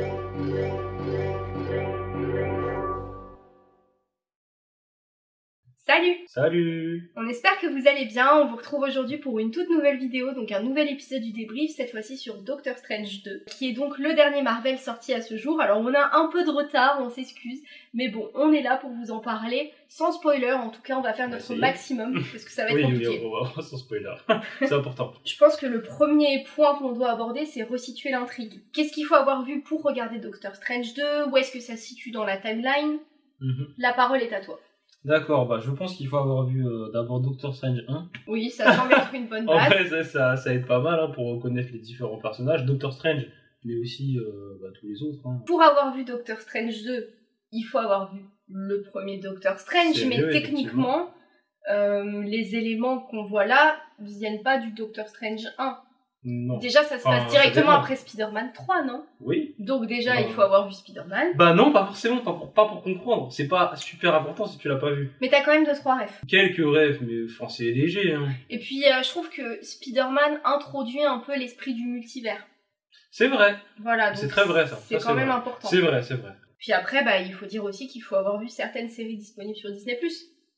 Música Salut Salut On espère que vous allez bien, on vous retrouve aujourd'hui pour une toute nouvelle vidéo, donc un nouvel épisode du débrief, cette fois-ci sur Doctor Strange 2, qui est donc le dernier Marvel sorti à ce jour. Alors on a un peu de retard, on s'excuse, mais bon, on est là pour vous en parler, sans spoiler, en tout cas on va faire notre maximum, parce que ça va être Oui, oui, compliqué. on va sans spoiler. C'est important. Je pense que le premier point qu'on doit aborder, c'est resituer l'intrigue. Qu'est-ce qu'il faut avoir vu pour regarder Doctor Strange 2 Où est-ce que ça se situe dans la timeline? Mhm. La parole est à toi. D'accord, bah je pense qu'il faut avoir vu euh, d'abord Doctor Strange 1. Oui, ça semble être une bonne En base. vrai, ça, ça, ça aide pas mal hein, pour reconnaître les différents personnages. Doctor Strange, mais aussi euh, bah, tous les autres. hein. Pour avoir vu Doctor Strange 2, il faut avoir vu le premier Doctor Strange, mais techniquement, euh, les éléments qu'on voit là viennent pas du Doctor Strange 1. Non. Déjà, ça se passe directement après Spider-Man 3, non? Oui Donc déjà, Bah. il faut avoir vu Spider-Man. Bah non, pas forcément, pas pour, pas pour comprendre. C'est pas super important si tu l'as pas vu. Mais t'as quand même 2-3 refs. Quelques rêves, mais enfin, c'est léger. Hein. Et puis, euh, je trouve que Spider-Man introduit un peu l'esprit du multivers. C'est vrai, Voilà, C'est très vrai, ça. C'est quand même vrai. important. c'est vrai, c'est vrai. Puis après, bah, il faut dire aussi qu'il faut avoir vu certaines séries disponibles sur Disney+.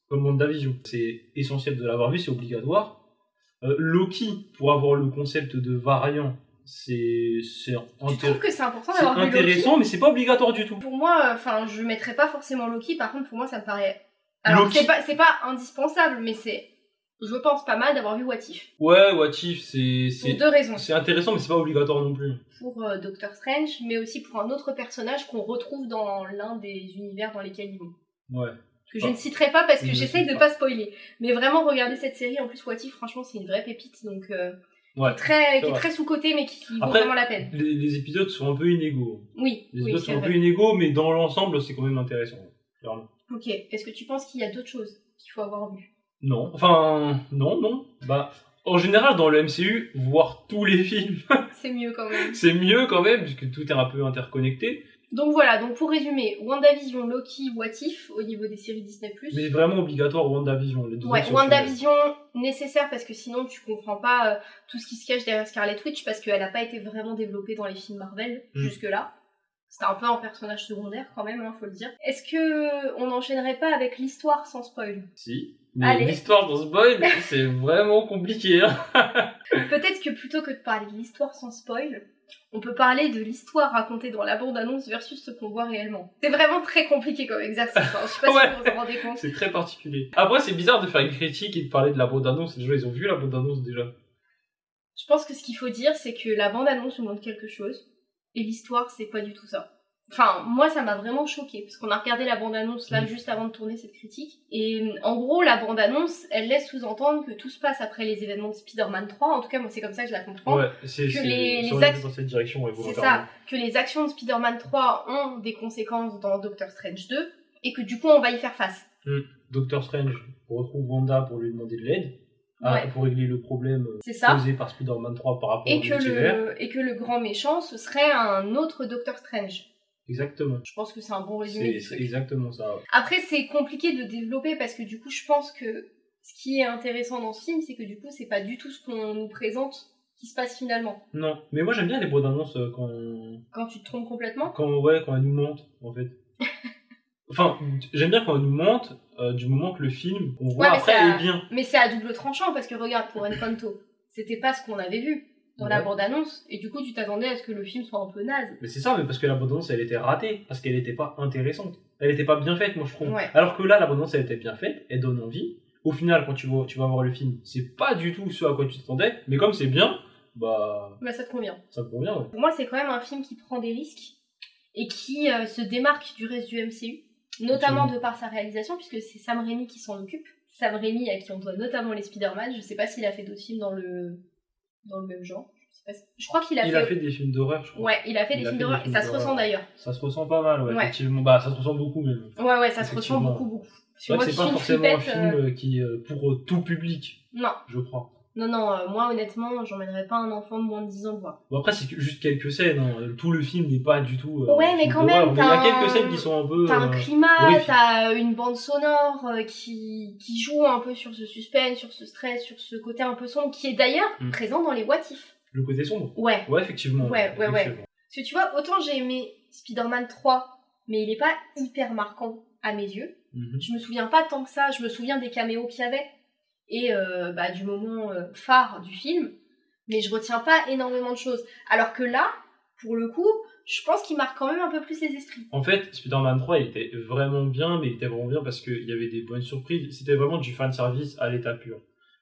Comme WandaVision. C'est essentiel de l'avoir vu, c'est obligatoire. Euh, Loki, pour avoir le concept de variant, c'est c'est Je intér- trouve que c'est important d'avoir vu Loki. intéressant, mais c'est pas obligatoire du tout. Pour moi, enfin, je mettrais pas forcément Loki. Par contre, pour moi, ça me paraît. Alors, Loki. c'est pas, c'est pas indispensable, mais c'est, je pense, pas mal d'avoir vu What If. Ouais, What If, c'est Pour c'est deux raisons. c'est intéressant, mais c'est pas obligatoire non plus. Pour euh, Doctor Strange, mais aussi pour un autre personnage qu'on retrouve dans l'un des univers dans lesquels ils vont. Ouais. Que je Ah. ne citerai pas parce que j'essaye de pas. pas spoiler. Mais vraiment, regardez cette série. En plus, What If, franchement, c'est une vraie pépite. Donc, euh, Ouais. très, qui est très sous-côté, mais qui, qui vaut vraiment la peine. Les, les épisodes sont un peu inégaux. Oui, Les épisodes sont un peu inégaux, mais dans l'ensemble, c'est quand même intéressant. Clairement. Ok. Est-ce que tu penses qu'il y a d'autres choses qu'il faut avoir vu Non, enfin, non, non. Bah, en général, dans le MCU, voir tous les films, C'est mieux quand même. c'est mieux quand même, puisque tout est un peu interconnecté. Donc voilà, donc pour résumer, WandaVision, Loki, What If au niveau des séries Disney+. Mais vraiment obligatoire WandaVision. Les deux Ouais, WandaVision nécessaire parce que sinon tu comprends pas euh, tout ce qui se cache derrière Scarlet Witch parce qu'elle a pas été vraiment développée dans les films Marvel Mm. jusque-là. C'était un peu un personnage secondaire quand même, hein, faut le dire. Est-ce que on n'enchaînerait pas avec l'histoire sans spoil? Si. Mais l'histoire ce boy, c'est vraiment compliqué. Hein. Peut-être que plutôt que de parler de l'histoire sans spoil, on peut parler de l'histoire racontée dans la bande-annonce versus ce qu'on voit réellement. C'est vraiment très compliqué comme exercice, hein. je sais pas Ouais. si vous vous en rendez compte. C'est très particulier. Après, c'est bizarre de faire une critique et de parler de la bande-annonce. Les gens, ils ont vu la bande-annonce déjà. Je pense que ce qu'il faut dire, c'est que la bande-annonce nous montre quelque chose, et l'histoire, c'est pas du tout ça. Enfin, moi, ça m'a vraiment choqué parce qu'on a regardé la bande-annonce là Mm. juste avant de tourner cette critique, et en gros, la bande-annonce, elle laisse sous-entendre que tout se passe après les événements de Spider-Man 3. En tout cas, moi, c'est comme ça que je la comprends. Ouais, c'est que les- cette direction. ouais, C'est ça, que les actions de Spider-Man 3 ont des conséquences dans Doctor Strange 2, et que du coup, on va y faire face. Doctor Strange retrouve Wanda pour lui demander de l'aide. ah, Ouais. pour régler le problème euh, ça. causé par Spider-Man 3 par rapport Et au que, le, et que le grand méchant, ce serait un autre Doctor Strange. Exactement. Je pense que c'est un bon résumé C'est exactement ça. ouais. Après, c'est compliqué de développer parce que du coup, je pense que ce qui est intéressant dans ce film, c'est que du coup, c'est pas du tout ce qu'on nous présente qui se passe finalement. Non, mais moi j'aime bien les bandes annonces euh, quand, Quand tu te trompes complètement. quand, ouais, quand elles nous mentent, en fait. enfin, j'aime bien quand elles nous mentent euh, du moment que le film qu'on voit Ouais, après est bien. Mais c'est à double tranchant parce que regarde, pour Encanto, c'était pas ce qu'on avait vu dans la bande-annonce et du coup, tu t'attendais à ce que le film soit un peu naze. Mais c'est ça, mais parce que la bande annonce elle était ratée, parce qu'elle était pas intéressante. Elle était pas bien faite, moi je trouve. Ouais. Alors que là, la bande annonce elle était bien faite, elle donne envie. Au final, quand tu vas, tu vas voir le film, c'est pas du tout ce à quoi tu t'attendais, mais comme c'est bien, bah Bah, ça te convient. ça me convient. ouais. Pour moi, c'est quand même un film qui prend des risques et qui euh, se démarque du reste du MCU, notamment de par sa réalisation, puisque c'est Sam Raimi qui s'en occupe. Sam Raimi, à qui on doit notamment les Spider-Man. Je sais pas s'il a fait d'autres films dans le, dans le même genre. Je, sais pas si- je crois qu'il a, Il fait... a fait des films d'horreur, je crois. Ouais, il a fait Il des a films d'horreur et ça se ressent d'ailleurs. Ça se ressent pas mal, ouais, Ouais. effectivement. Bah, ça se ressent beaucoup même. Ouais, ouais, ça se ressent beaucoup, beaucoup. C'est vrai que moi c'est pas forcément un film euh, euh, qui euh, pour euh, tout public, Non, je crois. Non, non, euh, moi honnêtement, j'emmènerais pas un enfant de moins de 10 ans voir. Bon, après, c'est que- juste quelques scènes. hein. Tout le film n'est pas du tout. euh, Ouais, un mais film quand d'horreur. même, Mais il y a t'as quelques un- scènes qui sont un peu. T'as un euh, climat, horrifiques. t'as une bande sonore euh, qui, qui joue un peu sur ce suspense, sur ce stress, sur ce côté un peu sombre, qui est d'ailleurs Mm. présent dans les What If. Le côté sombre. Ouais, Ouais, effectivement. Ouais, ouais, ouais. effectivement. Parce que tu vois, autant j'ai aimé Spider-Man 3, mais il est pas hyper marquant à mes yeux. Mhm. Je me souviens pas tant que ça, je me souviens des caméos qu'il y avait et euh, bah, du moment euh, phare du film, mais je retiens pas énormément de choses. Alors que là, pour le coup, je pense qu'il marque quand même un peu plus les esprits. En fait, Spider-Man 3, il était vraiment bien, mais il était vraiment bien parce qu'il y avait des bonnes surprises. C'était vraiment du fan service à l'état pur.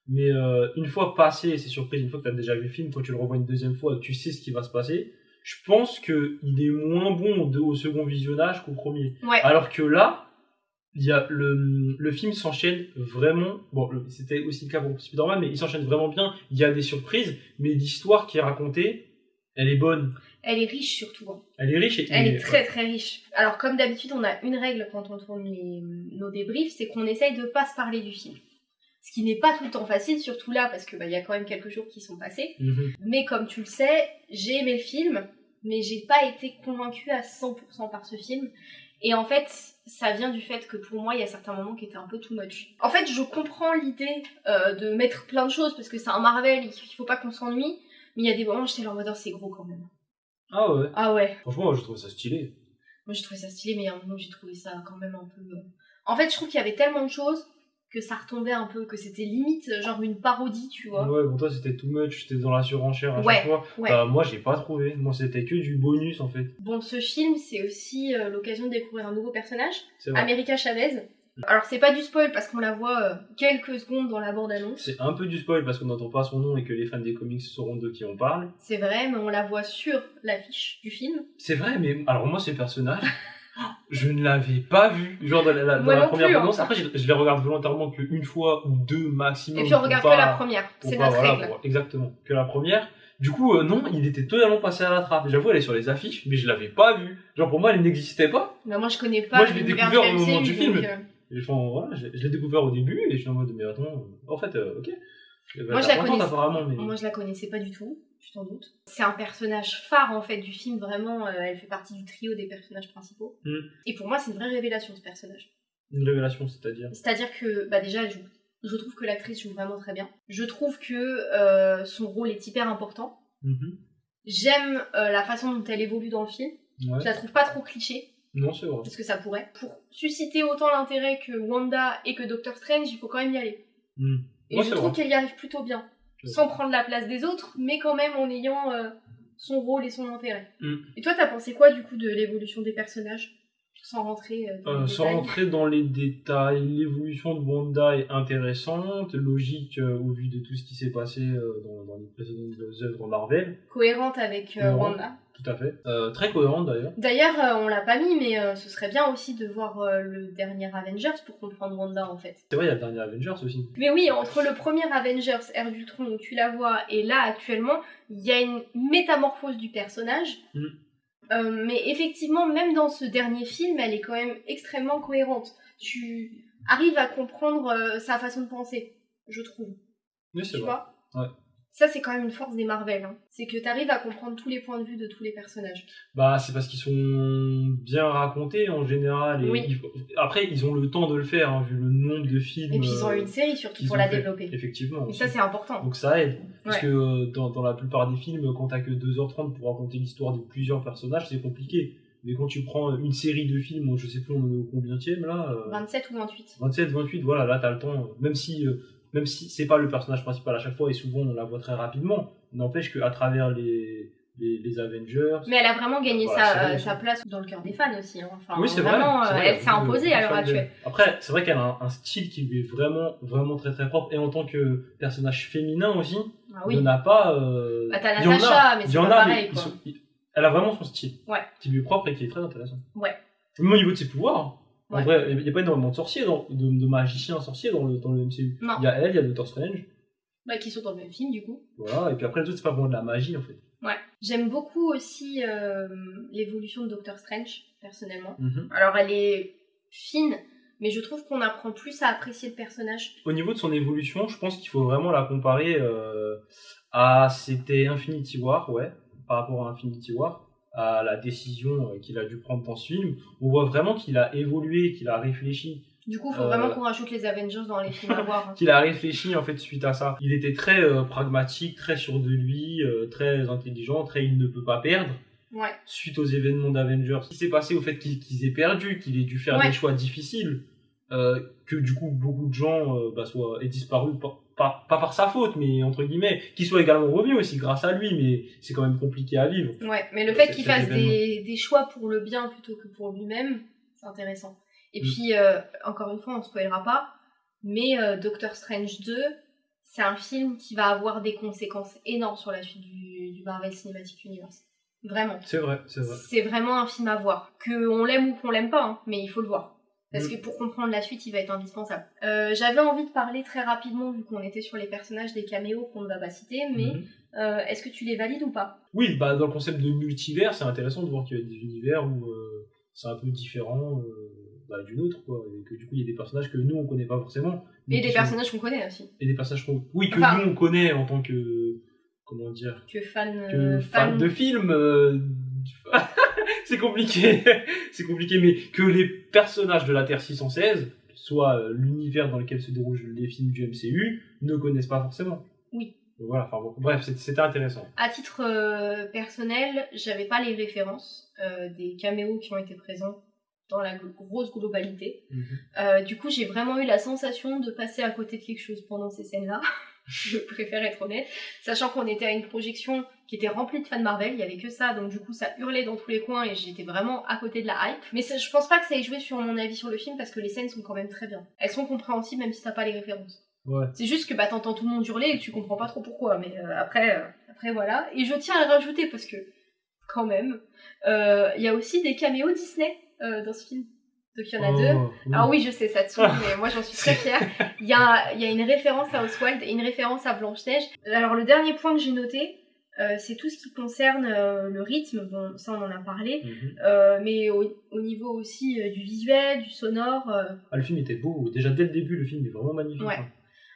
Mais euh, une fois passé ces surprises, une fois que tu as déjà vu le film, quand tu le revois une deuxième fois, tu sais ce qui va se passer. Je pense qu'il est moins bon au, au second visionnage qu'au premier. Ouais. Alors que là, il y a le, le film s'enchaîne vraiment. Bon, c'était aussi le cas pour Spider-Man, mais il s'enchaîne vraiment bien. Il y a des surprises, mais l'histoire qui est racontée, elle est bonne. Elle est riche surtout. hein. Elle est riche et Elle est très très riche. Alors comme d'habitude, on a une règle quand on tourne les- nos débriefs, c'est qu'on essaye de pas se parler du film. Ce qui n'est pas tout le temps facile, surtout là, parce que bah, y a quand même quelques jours qui sont passés. Mhm. Mais comme tu le sais, j'ai aimé le film, mais j'ai pas été convaincue à 100% par ce film. Et en fait, ça vient du fait que pour moi, il y a certains moments qui étaient un peu too much. En fait, je comprends l'idée euh, de mettre plein de choses, parce que c'est un Marvel, il faut pas qu'on s'ennuie. Mais il y a des moments où j'étais là en mode, Oh, c'est gros quand même. Ah ouais. Ah ouais. Franchement, moi, je trouve ça stylé. Moi, j'ai trouvé ça stylé, mais à un moment, j'ai trouvé ça quand même un peu. euh, En fait, je trouve qu'il y avait tellement de choses que ça retombait un peu, que c'était limite euh, genre une parodie, tu vois. Ouais, pour toi, c'était too much, c'était dans la surenchère à Ouais, chaque fois. ouais. Bah, moi, j'ai pas trouvé. Moi, c'était que du bonus, en fait. Bon, ce film, c'est aussi euh, l'occasion de découvrir un nouveau personnage, C'est vrai. America Chavez. Alors, c'est pas du spoil parce qu'on la voit euh, quelques secondes dans la bande-annonce. C'est un peu du spoil parce qu'on n'entend pas son nom et que les fans des comics sauront de qui on parle. C'est vrai, mais on la voit sur l'affiche du film. C'est vrai, mais alors moi, ce personnage, je ne l'avais pas vu. Genre dans la, la- dans Moi la non première plus, hein. annonce. Après, je, je les regarde volontairement qu'une fois ou deux maximum. Et puis, on regarde pas- que la première. C'est notre voilà, règle. pour- exactement, que la première. Du coup, euh, non, il était totalement passé à la trappe. J'avoue, elle est sur les affiches, mais je l'avais pas vue. Genre, pour moi, elle n'existait pas. Mais moi, je connais pas Moi, je l'ai découvert au moment du film. euh, Et enfin, voilà, je, je l'ai découvert au début et je suis en mode, mais attends, en fait, euh, ok. Moi, je la contente, connaissais. apparemment, mais. Moi, je la connaissais pas du tout, tu t'en doutes. C'est un personnage phare en fait du film, vraiment. euh, elle fait partie du trio des personnages principaux. Mm. Et pour moi, c'est une vraie révélation ce personnage. Une révélation, c'est-à-dire. C'est-à-dire que, bah déjà, elle joue. Je trouve que l'actrice joue vraiment très bien. Je trouve que euh, son rôle est hyper important. Mhm. J'aime euh, la façon dont elle évolue dans le film. Ouais. Je la trouve pas trop cliché, Non, c'est vrai. parce que ça pourrait. Pour susciter autant l'intérêt que Wanda et que Doctor Strange, il faut quand même y aller. Mm. Et Ouais, je trouve qu'elle y arrive plutôt bien. Sans prendre la place des autres, mais quand même en ayant euh, son rôle et son intérêt. Mm. Et toi, t'as pensé quoi du coup de l'évolution des personnages? Sans rentrer euh, dans Euh, les sans détails. rentrer dans les détails, l'évolution de Wanda est intéressante, logique euh, au vu de tout ce qui s'est passé euh, dans, dans les précédentes œuvres Marvel, Cohérente avec. Wanda. tout à fait. Très cohérente d'ailleurs. D'ailleurs, on l'a pas mis, mais ce serait bien aussi de voir le dernier Avengers pour comprendre Wanda en fait. C'est vrai, il y a le dernier Avengers aussi. Mais oui, entre le premier Avengers, Ère d'Ultron, où tu la vois, et là actuellement, il y a une métamorphose du personnage. Mm. Euh, mais effectivement, même dans ce dernier film, elle est quand même extrêmement cohérente. Tu arrives à comprendre euh, sa façon de penser, je trouve. Oui, c'est Tu vrai. vois? Ouais. Ça, c'est quand même une force des Marvel. hein. C'est que tu arrives à comprendre tous les points de vue de tous les personnages. Bah, c'est parce qu'ils sont bien racontés en général. Et Oui. Après, ils ont le temps de le faire, hein, vu le nombre de films. Et puis, ils ont euh, eu une série surtout pour la fait. développer. Effectivement. Et aussi. ça, c'est important. Donc ça aide. Parce Ouais. que euh, dans, dans la plupart des films, quand t'as que 2h30 pour raconter l'histoire de plusieurs personnages, c'est compliqué. Mais quand tu prends une série de films, je sais plus on est au combienième là, euh, 27 ou 28. 27, 28, voilà, là t'as le temps, euh, même si, euh, même si c'est pas le personnage principal à chaque fois et souvent on la voit très rapidement, n'empêche qu'à travers les, les, les Avengers, Mais elle a vraiment gagné Voilà, sa, vrai euh, sa place dans le cœur des fans aussi. hein. Enfin, oui c'est vrai, vraiment, c'est euh, vrai, elle il s'est imposée à l'heure actuelle. Après, c'est vrai qu'elle a un, un style qui lui est vraiment, vraiment très très propre et en tant que personnage féminin aussi, Ah il oui. n'y en a pas. euh, Bah, t'as il mais il c'est pas quoi. sont- elle a vraiment son style. Ouais. Qui lui est propre et qui est très intéressant. Ouais. Même au niveau de ses pouvoirs. En Ouais. vrai, il n'y a pas énormément de sorciers, dans- de, de magiciens sorciers dans le, dans le MCU. Non. Il y a elle, il y a Doctor Strange. Bah, qui sont dans le même film, du coup. Voilà. Et puis après, les autres, c'est pas vraiment de la magie en fait. Ouais. J'aime beaucoup aussi euh, l'évolution de Doctor Strange, personnellement. Mhm. Alors, elle est fine, mais je trouve qu'on apprend plus à apprécier le personnage. Au niveau de son évolution, je pense qu'il faut vraiment la comparer euh, à. C'était Infinity War, ouais, par rapport à Infinity War, à la décision euh, qu'il a dû prendre dans ce film. On voit vraiment qu'il a évolué, qu'il a réfléchi. Du coup, faut Euh. vraiment qu'on rajoute les Avengers dans les films à voir. hein. qu'il a réfléchi en fait suite à ça. Il était très euh, pragmatique, très sûr de lui, euh, très intelligent, très il ne peut pas perdre. Ouais. suite aux événements d'Avengers. Ce qui s'est passé au fait qu'ils aient perdu, qu'il ait dû faire Ouais. des choix difficiles, euh, que du coup beaucoup de gens euh, bah, soient, aient disparu, pas, par sa faute, mais entre guillemets, qu'ils soient également revenus aussi grâce à lui, mais c'est quand même compliqué à vivre. Ouais, mais le fait qu'il fasse des, des choix pour le bien plutôt que pour lui-même, c'est intéressant. Et Mm. puis, euh, encore une fois, on spoilera pas, mais euh, Doctor Strange 2, c'est un film qui va avoir des conséquences énormes sur la suite du, du Marvel Cinematic Universe. Vraiment. C'est vrai, c'est vrai. C'est vraiment un film à voir. Que on l'aime ou qu'on l'aime pas, hein, mais il faut le voir. Parce Mm. que pour comprendre la suite, il va être indispensable. Euh, J'avais envie de parler très rapidement, vu qu'on était sur les personnages des caméos qu'on ne va pas citer, mais Mhm. euh, est-ce que tu les valides ou pas? Oui, bah, dans le concept de multivers, c'est intéressant de voir qu'il y a des univers où euh, c'est un peu différent bah, d'une autre, quoi. Et que du coup, il y a des personnages que nous, on connaît pas forcément. Et des sont- personnages qu'on connaît aussi. Et des personnages qu'on... Oui, que Enfin- nous, on connaît en tant que... Comment dire Tu es fan, que euh, fan de films. c'est compliqué. c'est compliqué, mais que les personnages de la Terre 616, soit euh, l'univers dans lequel se déroulent les films du MCU, ne connaissent pas forcément. Oui. Voilà, enfin bon, bref, c'est- c'était intéressant. À titre euh, personnel, j'avais pas les références euh, des caméos qui ont été présents dans la grosse globalité. Euh, du coup, j'ai vraiment eu la sensation de passer à côté de quelque chose pendant ces scènes-là. je préfère être honnête. Sachant qu'on était à une projection qui était remplie de fans Marvel, il y avait que ça, donc du coup ça hurlait dans tous les coins et j'étais vraiment à côté de la hype. Mais ça- je pense pas que ça ait joué sur mon avis sur le film parce que les scènes sont quand même très bien. Elles sont compréhensibles même si t'as pas les références. Ouais. C'est juste que bah t'entends tout le monde hurler et que tu comprends pas trop pourquoi, mais euh, après, euh, après voilà. Et je tiens à le rajouter parce que, quand même, euh, il y a aussi des caméos Disney dans ce film. Donc il y en a deux. Oh, oui. Alors oui, je sais, ça te saoule, mais moi j'en suis très fière. Il y a, il y a une référence à Oswald et une référence à Blanche-Neige. Alors le dernier point que j'ai noté, euh, c'est tout ce qui concerne euh, le rythme, bon ça on en a parlé, Mhm. euh, mais au, au niveau aussi du visuel, du sonore, Ah, le film était beau. Déjà dès le début, le film est vraiment magnifique. Ouais. hein.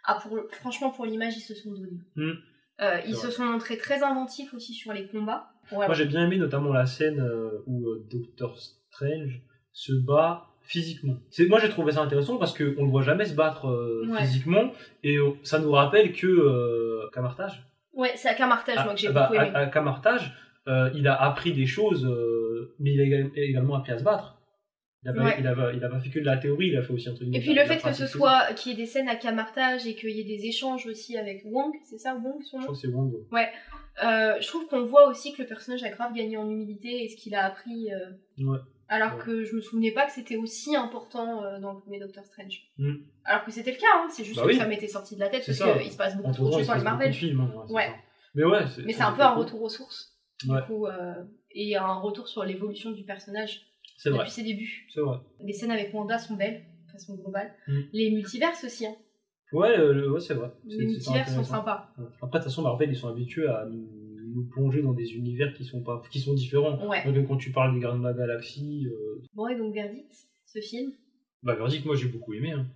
ah, pour, franchement pour l'image ils se sont donnés. Mm. Euh, ils se sont montrés très inventifs aussi sur les combats. Ouais, Moi j'ai bien aimé notamment la scène où Doctor Strange se bat physiquement. C'est moi j'ai trouvé ça intéressant parce que on le voit jamais se battre euh, Ouais. physiquement et ça nous rappelle que euh, Camartage, ouais c'est à Camartage moi que j'ai Ah, bah, beaucoup aimé. à, à Camartage, euh, il a appris des choses, mais il a égal- également appris à se battre. Il a, pas, Ouais. fait que de la théorie, il a fait aussi un truc. Et puis le fait que ce soit qu'il y ait des scènes à Camartage et qu'il y ait des échanges aussi avec Wong, c'est ça Wong son Je nom crois que c'est. Euh, je trouve qu'on voit aussi que le personnage a grave gagné en humilité et ce qu'il a appris. euh, Ouais. Alors Ouais. que je me souvenais pas que c'était aussi important euh, dans le premier Doctor Strange. Mm. Alors que c'était le cas, hein, c'est juste Bah que oui. ça m'était sorti de la tête parce qu'il se passe beaucoup trop de choses dans les Marvel. films, hein, ouais. Mais ouais, Mais c'est un peu un retour aux sources. Du Ouais. coup, euh, et un retour sur l'évolution du personnage vrai, depuis ses débuts. c'est vrai. Les scènes avec Wanda sont belles, de façon globale. Mm. Les multiverses aussi, hein. Ouais, le- ouais c'est vrai. Les multiverses sont sympas. Après, de toute façon, Marvel, ils sont habitués à nous, nous plonger dans des univers qui sont, pas, qui sont différents. Ouais. Donc, quand tu parles des Gardiens de la Galaxie, euh, Bon, et donc verdict, ce film? bah, Verdict, moi, j'ai beaucoup aimé. Hein.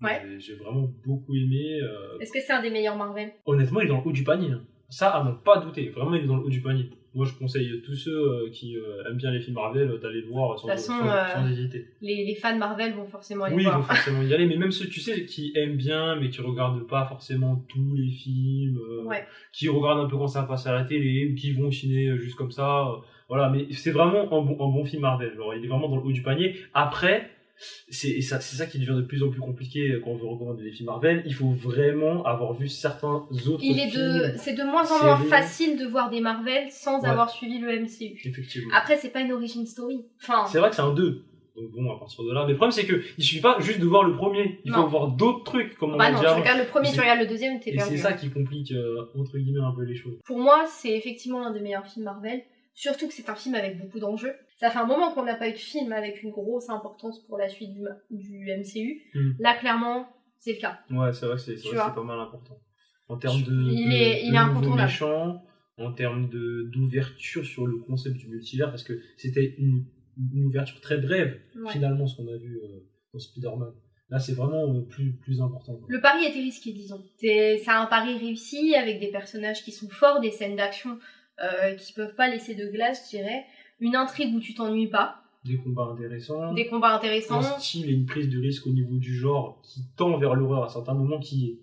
Ouais. j'ai- vraiment beaucoup aimé. euh, Est-ce que c'est un des meilleurs Marvel? Honnêtement, il est dans le haut du panier. hein. Ça, à n'en pas douter. Vraiment, il est dans le haut du panier. Moi, je conseille tous ceux euh, qui euh, aiment bien les films Marvel euh, d'aller le voir sans, façon, sans- sans hésiter. les, les fans Marvel vont forcément aller Oui, il voir. faut forcément y aller. Mais même ceux, tu sais, qui aiment bien, mais qui regardent pas forcément tous les films, Ouais. qui regardent un peu quand ça passe à la télé, ou qui vont au ciné euh, juste comme ça. voilà, mais c'est vraiment un bon, un bon film Marvel. Genre, il est vraiment dans le haut du panier. Après, c'est ça, ça qui devient de plus en plus compliqué quand on veut recommander des films Marvel. Il faut vraiment avoir vu certains autres Il films. c'est de moins en moins facile de voir des Marvel sans Ouais. avoir suivi le MCU. Effectivement. Après, c'est pas une origin story. Enfin, C'est vrai que c'est un 2. Donc bon, à partir de là. Mais le problème, c'est que il suffit pas juste de voir le premier. Il Non. faut voir d'autres trucs, comme on bah a non, tu regardes le premier, tu regardes le deuxième, t'es Et perdu. c'est ça qui complique, euh, entre guillemets, un peu les choses. Pour moi, c'est effectivement l'un des meilleurs films Marvel. Surtout que c'est un film avec beaucoup d'enjeux. Ça fait un moment qu'on n'a pas eu de film avec une grosse importance pour la suite du, du MCU. Mm. Là, clairement, c'est le cas. Ouais, c'est vrai c'est pas mal important. En termes de, Il de- est- il de est nouveaux incontournable. méchants, en termes d'ouverture sur le concept du multivers, parce que c'était une, une ouverture très brève, Ouais. finalement, ce qu'on a vu euh, dans Spider-Man. Là, c'est vraiment euh, plus, plus important. quoi. Le pari était risqué, disons. C'est c'est un pari réussi avec des personnages qui sont forts, des scènes d'action euh, qui peuvent pas laisser de glace, je dirais. Une intrigue où tu t'ennuies pas, Des combats intéressants. des combats intéressants. un style et une prise de risque au niveau du genre qui tend vers l'horreur à certains moments qui est,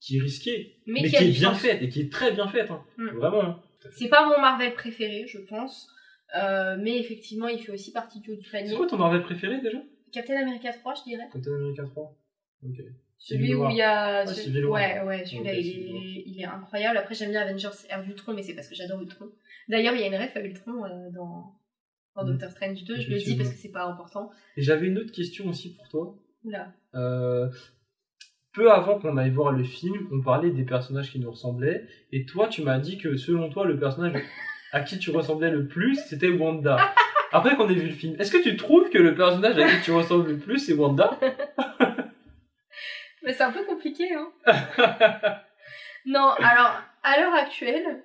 qui est risqué, Mais mais, qui est bien sens. faite et qui est très bien faite. hein. Mm. Vraiment. hein. C'est pas mon Marvel préféré, je pense. Euh, mais effectivement, il fait aussi partie du haut du panier. C'est quoi ton Marvel préféré déjà? Captain America 3, je dirais. Captain America 3 Ok. Celui où il y a. Celui-. Ouais, ouais, celui-là, il, est... il est incroyable. Après, j'aime bien Avengers Ère d'Ultron, mais c'est parce que j'adore Ultron. D'ailleurs, il y a une ref à Ultron euh, dans, dans Mm. Doctor Strange 2. Je le dis parce que c'est pas important. Et j'avais une autre question aussi pour toi. Oula. Euh, peu avant qu'on aille voir le film, on parlait des personnages qui nous ressemblaient, et toi, tu m'as dit que selon toi, le personnage à qui tu ressemblais le plus, c'était Wanda. Après qu'on ait vu le film, est-ce que tu trouves que le personnage à qui tu ressembles le plus, c'est Wanda? Mais c'est un peu compliqué, hein. non, alors, à l'heure actuelle,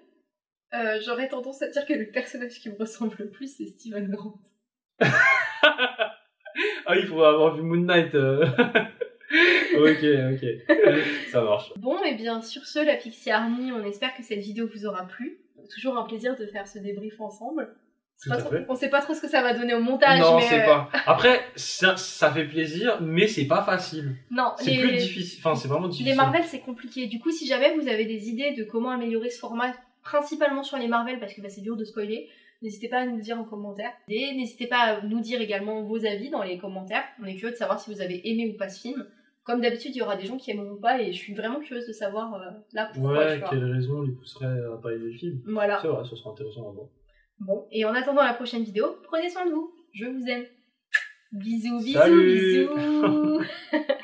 euh, j'aurais tendance à dire que le personnage qui me ressemble le plus, c'est Steven Grant. Ah, il faudrait avoir vu Moon Knight. euh. ok, ok. Ça marche. Bon, et bien sur ce, la Pixie Army, on espère que cette vidéo vous aura plu. Toujours un plaisir de faire ce débrief ensemble. Trop- on sait pas trop ce que ça va donner au montage, non, mais c'est euh, pas. Après, ça, ça fait plaisir, mais c'est pas facile. non, C'est les, plus difficile. Enfin, c'est vraiment difficile. les Marvel c'est compliqué. Du coup, si jamais vous avez des idées de comment améliorer ce format, principalement sur les Marvel, parce que bah, c'est dur de spoiler, n'hésitez pas à nous le dire en commentaire. Et n'hésitez pas à nous dire également vos avis dans les commentaires. On est curieux de savoir si vous avez aimé ou pas ce film. Comme d'habitude, il y aura des gens qui aimeront pas, et je suis vraiment curieuse de savoir euh, là pourquoi. Ouais, tu vois. quelle raison les pousserait à pas aimer le film Voilà. C'est vrai, ça serait intéressant à voir. Bon, et en attendant la prochaine vidéo, prenez soin de vous. Je vous aime. Bisous, bisous, bisous.